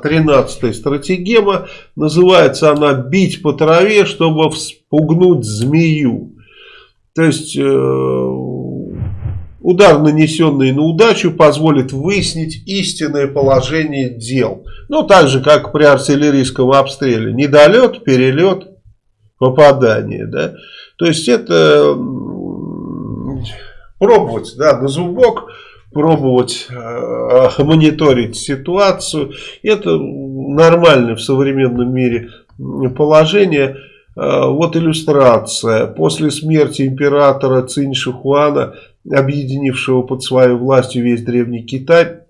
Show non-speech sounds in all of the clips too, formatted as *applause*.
13 стратегема. Называется она «Бить по траве, чтобы вспугнуть змею». То есть э, удар, нанесенный на удачу, позволит выяснить истинное положение дел. Ну, так же, как при артиллерийском обстреле. Недолет, перелет, попадание. Да? То есть это пробовать да, на зубок пробовать э, мониторить ситуацию. Это нормальное в современном мире положение. Э, вот иллюстрация. После смерти императора Цинь Шихуана, объединившего под своей властью весь Древний Китай,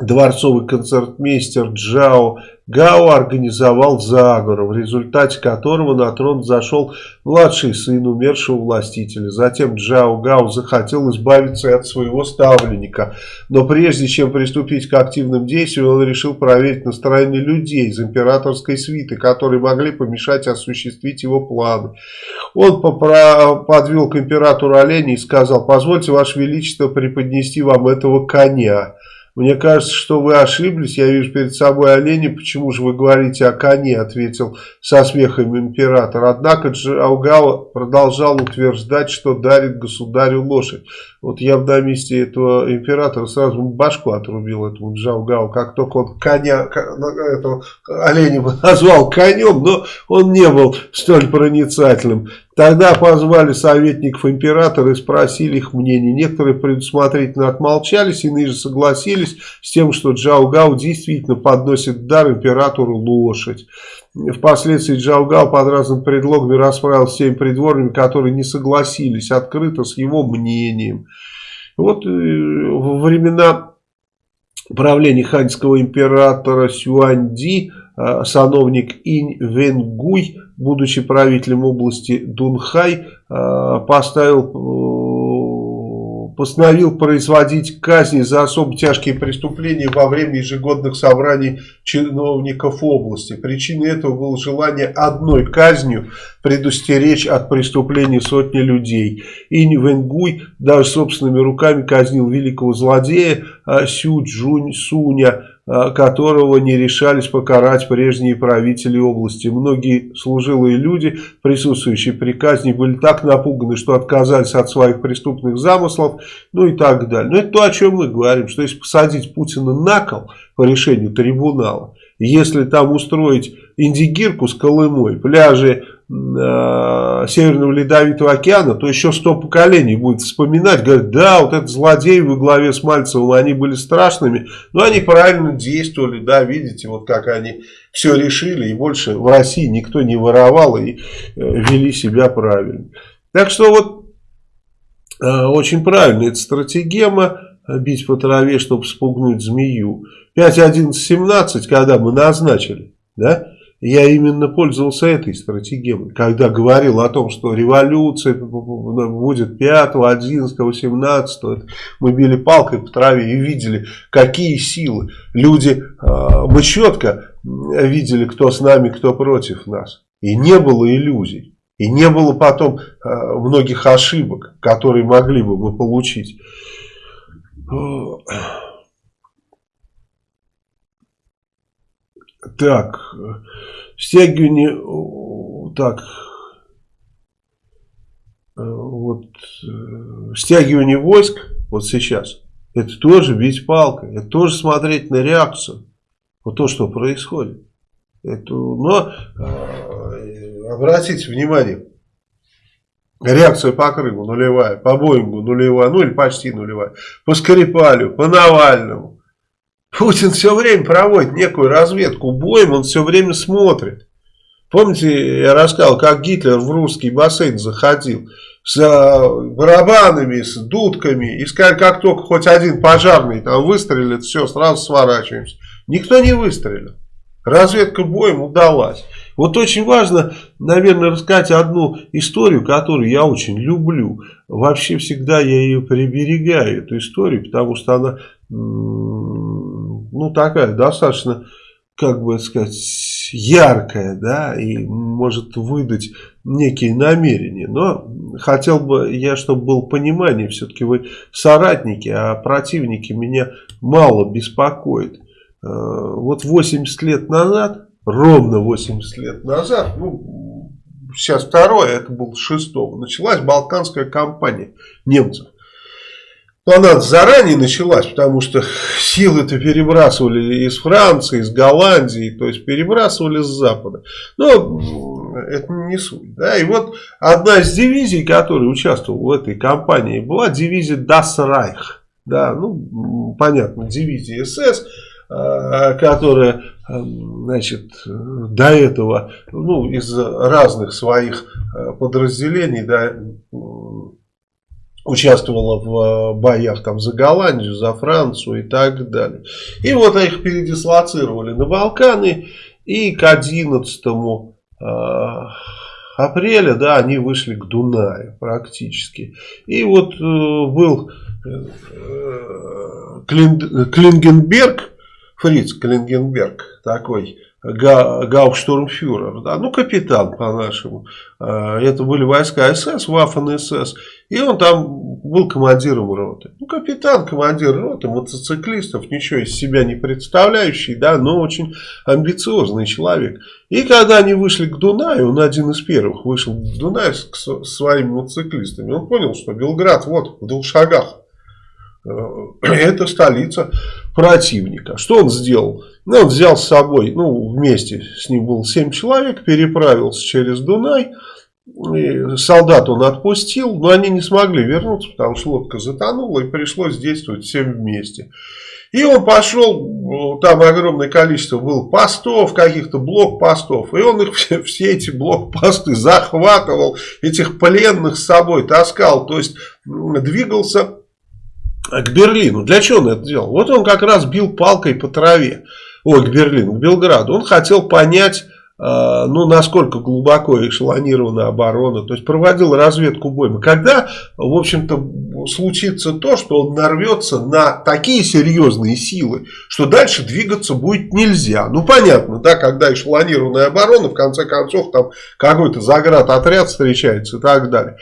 дворцовый концертмейстер Джао Гао организовал заговор, в результате которого на трон зашел младший сын умершего властителя. Затем Джао Гао захотел избавиться от своего ставленника. Но прежде чем приступить к активным действиям, он решил проверить настроение людей из императорской свиты, которые могли помешать осуществить его планы. Он подвел к императору оленей и сказал, позвольте, ваше величество, преподнести вам этого коня. «Мне кажется, что вы ошиблись. Я вижу перед собой оленя. Почему же вы говорите о коне?» Ответил со смехом император. Однако Джаугава продолжал утверждать, что дарит государю лошадь. Вот я бы на месте этого императора сразу башку отрубил этому Джаугаву. Как только он коня, этого оленя *laughs* назвал конем, но он не был столь проницательным. Тогда позвали советников императора и спросили их мнение. Некоторые предусмотрительно отмолчались, иные же согласились с тем, что Джао Гао действительно подносит дар императору лошадь. Впоследствии Джао Гао под разными предлогами расправился с теми придворными, которые не согласились открыто с его мнением. Вот э, во времена правления ханьского императора Сюаньди Э, сановник Инь Венгуй, будучи правителем области Дунхай, э, поставил постановил производить казни за особо тяжкие преступления во время ежегодных собраний чиновников области. Причиной этого было желание одной казнью предустеречь от преступлений сотни людей. Инь Венгуй даже собственными руками казнил великого злодея э, Сю Джунь Суня, которого не решались покарать прежние правители области. Многие служилые люди, присутствующие при казни, были так напуганы, что отказались от своих преступных замыслов, ну и так далее. Но это то, о чем мы говорим, что если посадить Путина на кол по решению трибунала, если там устроить индигирку с Колымой, пляжи э, Северного Ледовитого океана, то еще сто поколений будет вспоминать, говорят, да, вот этот злодей во главе с Мальцевым, они были страшными, но они правильно действовали, да, видите, вот как они все решили, и больше в России никто не воровал и э, вели себя правильно. Так что вот э, очень правильно, это стратегема, бить по траве, чтобы спугнуть змею. 5.11.17, когда мы назначили, да, я именно пользовался этой стратегией, когда говорил о том, что революция будет 5, 11, 18, мы били палкой по траве и видели, какие силы. Люди, а, мы четко видели, кто с нами, кто против нас. И не было иллюзий. И не было потом а, многих ошибок, которые могли бы мы получить. Так, стягивание, так, вот, стягивание войск, вот сейчас, это тоже бить палкой, это тоже смотреть на реакцию, вот то, что происходит. Это, но э, обратите внимание, реакция по Крыму нулевая, по Боингу нулевая, ну или почти нулевая, по Скрипалю, по Навальному. Путин все время проводит некую разведку боем, он все время смотрит. Помните, я рассказал, как Гитлер в русский бассейн заходил с э, барабанами, с дудками, и сказали, как только хоть один пожарный там выстрелит, все, сразу сворачиваемся. Никто не выстрелил. Разведка боем удалась. Вот очень важно, наверное, рассказать одну историю, которую я очень люблю. Вообще всегда я ее приберегаю, эту историю, потому что она ну, такая достаточно, как бы сказать, яркая, да, и может выдать некие намерения. Но хотел бы я, чтобы было понимание, все-таки вы соратники, а противники меня мало беспокоят. вот 80 лет назад, ровно 80 лет назад, ну, сейчас второе, это был шестого, началась Балканская кампания немцев. Но она заранее началась, потому что силы-то перебрасывали из Франции, из Голландии, то есть перебрасывали с Запада. Но это не суть. Да? И вот одна из дивизий, которая участвовала в этой кампании, была дивизия Das Reich. Да, ну, понятно, дивизия СС, а, которая значит, до этого ну, из разных своих а, подразделений да, участвовала в э, боях там за Голландию, за Францию и так далее. И вот их передислоцировали на Балканы, и к 11 э, апреля, да, они вышли к Дунаю практически. И вот э, был э, Клин, Клингенберг, Фриц Клингенберг такой, Гауптштурмфюрер, да, ну капитан по-нашему. А, это были войска СС, Вафен СС. И он там был командиром роты. Ну, капитан, командир роты, мотоциклистов, ничего из себя не представляющий, да, но очень амбициозный человек. И когда они вышли к Дунаю, он один из первых вышел к Дунаю с своими мотоциклистами, он понял, что Белград вот в двух шагах. Э, *clears throat* это столица противника. Что он сделал? Ну, он взял с собой, ну, вместе с ним было 7 человек, переправился через Дунай. И солдат он отпустил, но они не смогли вернуться, потому что лодка затонула, и пришлось действовать всем вместе. И он пошел, там огромное количество было постов, каких-то блокпостов, и он их все, все эти блокпосты захватывал, этих пленных с собой таскал, то есть двигался к Берлину. Для чего он это делал? Вот он как раз бил палкой по траве. Ой, к Берлину, к Белграду. Он хотел понять, э, ну, насколько глубоко эшелонирована оборона. То есть, проводил разведку боем. Когда, в общем-то, случится то, что он нарвется на такие серьезные силы, что дальше двигаться будет нельзя. Ну, понятно, да, когда эшелонированная оборона, в конце концов, там какой-то заградотряд встречается и так далее.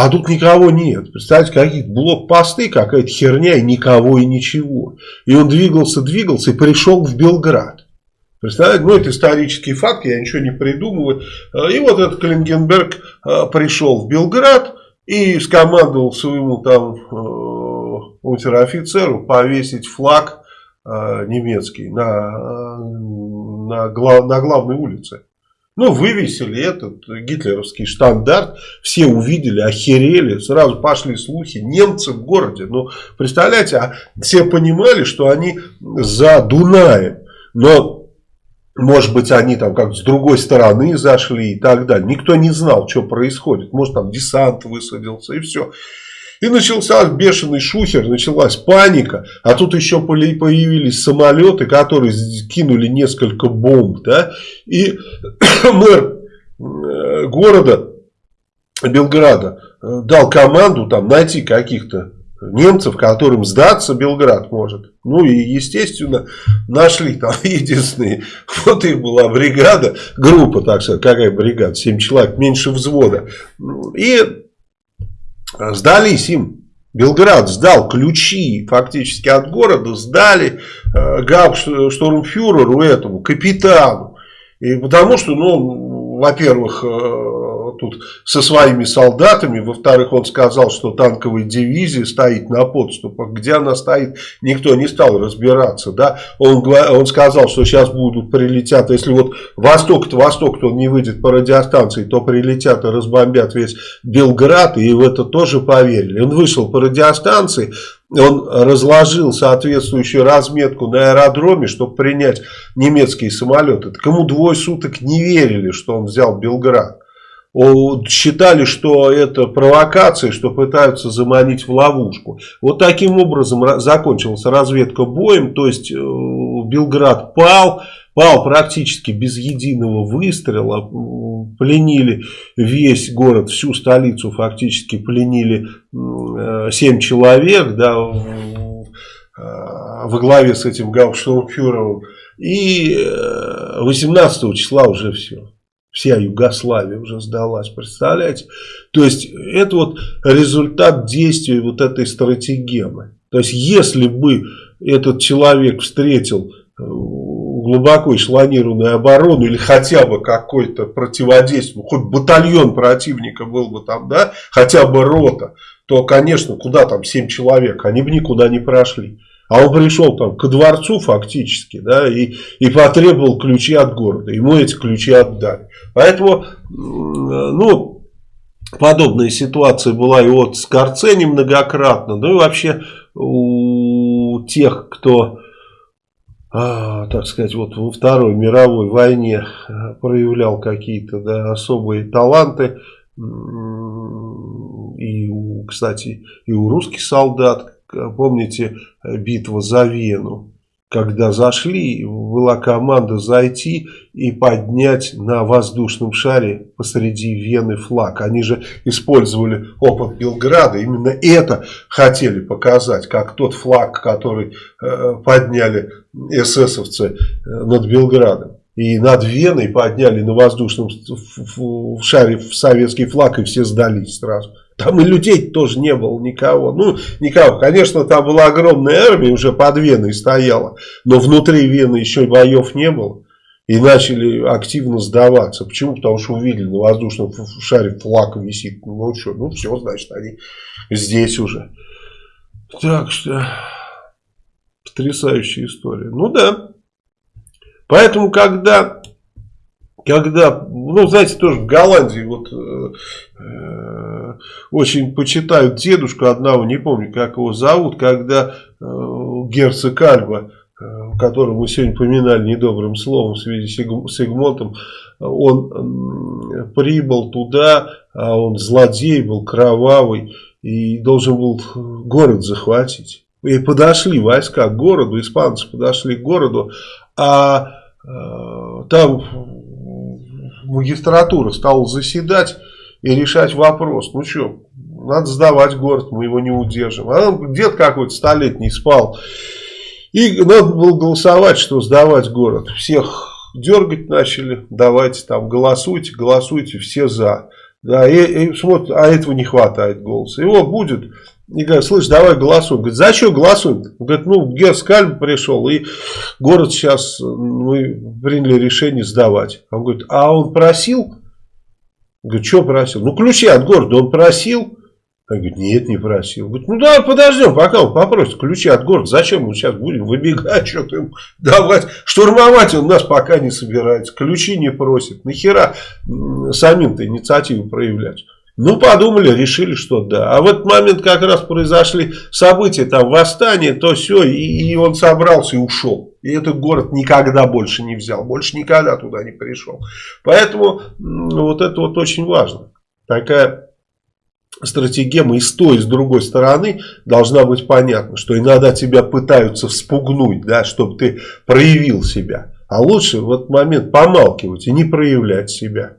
А тут никого нет. Представьте, какие-то блокпосты, какая-то херня, и никого, и ничего. И он двигался, двигался и пришел в Белград. Представляете, ну это исторический факт, я ничего не придумываю. Э, и вот этот Клингенберг э, пришел в Белград и скомандовал своему там э, унтер-офицеру повесить флаг немецкий на, на, на главной улице. Ну, вывесили этот гитлеровский штандарт, все увидели, охерели, сразу пошли слухи, немцы в городе. Ну, представляете, а все понимали, что они за Дунаем, но, может быть, они там как с другой стороны зашли и так далее. Никто не знал, что происходит. Может, там десант высадился и все. И начался бешеный шухер, началась паника. А тут еще появились самолеты, которые кинули несколько бомб. Да? И *coughs* мэр э, города Белграда э, дал команду там найти каких-то немцев, которым сдаться Белград может. Ну и, естественно, нашли там *laughs* единственные. Вот и была бригада, группа, так сказать, какая бригада, 7 человек, меньше взвода. И сдались им. Белград сдал ключи фактически от города, сдали э, гауптштурмфюреру этому, капитану. И потому что, ну, во-первых, э, тут со своими солдатами. Во-вторых, он сказал, что танковая дивизия стоит на подступах. Где она стоит, никто не стал разбираться. Да? Он, он сказал, что сейчас будут прилетят, если вот восток-то восток, то он не выйдет по радиостанции, то прилетят и разбомбят весь Белград, и в это тоже поверили. Он вышел по радиостанции, он разложил соответствующую разметку на аэродроме, чтобы принять немецкие самолеты. Так ему двое суток не верили, что он взял Белград считали, что это провокация, что пытаются заманить в ловушку. Вот таким образом закончилась разведка боем, то есть э, Белград пал, пал практически без единого выстрела, пленили весь город, всю столицу фактически пленили 7 э, человек, да, э, во главе с этим Гауптштурмфюрером, и 18 числа уже все вся Югославия уже сдалась, представляете? То есть это вот результат действия вот этой стратегемы. То есть если бы этот человек встретил глубоко эшелонированную оборону или хотя бы какой-то противодействие, хоть батальон противника был бы там, да, хотя бы рота, то, конечно, куда там 7 человек, они бы никуда не прошли. А он пришел там к дворцу фактически, да, и, и потребовал ключи от города. Ему эти ключи отдали. Поэтому, ну, подобная ситуация была и вот с Карцени многократно. Ну и вообще у тех, кто, а, так сказать, вот во Второй мировой войне проявлял какие-то да, особые таланты, и, кстати, и у русских солдат, помните, битва за Вену, когда зашли, была команда зайти и поднять на воздушном шаре посреди Вены флаг. Они же использовали опыт Белграда, именно это хотели показать, как тот флаг, который э, подняли эсэсовцы э, над Белградом. И над Веной подняли на воздушном шаре советский флаг, и все сдались сразу. Там и людей тоже не было никого. Ну, никого. Конечно, там была огромная армия, уже под Веной стояла. Но внутри Вены еще боев не было. И начали активно сдаваться. Почему? Потому что увидели на воздушном шаре флаг висит. Ну что, ну все, значит, они здесь уже. Так что, потрясающая история. Ну да. Поэтому, когда когда, ну, знаете, тоже в Голландии вот э, э, очень почитают дедушку одного, не помню, как его зовут, когда э, герцог Альба, э, которого мы сегодня поминали недобрым словом в связи с Игмотом, он э, прибыл туда, а он злодей был, кровавый, и должен был город захватить. И подошли войска к городу, испанцы подошли к городу, а э, там магистратура стала заседать и решать вопрос. Ну что, надо сдавать город, мы его не удержим. А он дед какой-то столетний спал. И надо было голосовать, что сдавать город. Всех дергать начали, давайте там голосуйте, голосуйте, все за. Да, и, и смотрят, а этого не хватает голоса. Его будет и говорит, слышь, давай голосуем. Говорит, за что голосуем? Говорит, ну, Герскальм пришел, и город сейчас, мы приняли решение сдавать. Он говорит, а он просил? Говорит, что просил? Ну, ключи от города он просил? Он говорит, нет, не просил. Говорит, ну, давай подождем, пока он попросит ключи от города. Зачем мы сейчас будем выбегать, *laughs* что-то ему давать? Штурмовать он нас пока не собирается. Ключи не просит. Нахера самим-то инициативу проявлять? Ну, подумали, решили, что да. А в этот момент как раз произошли события, там, восстание, то все, и, и он собрался и ушел. И этот город никогда больше не взял, больше никогда туда не пришел. Поэтому вот это вот очень важно. Такая стратегема и с той, и с другой стороны должна быть понятна, что иногда тебя пытаются вспугнуть, да, чтобы ты проявил себя. А лучше в этот момент помалкивать и не проявлять себя.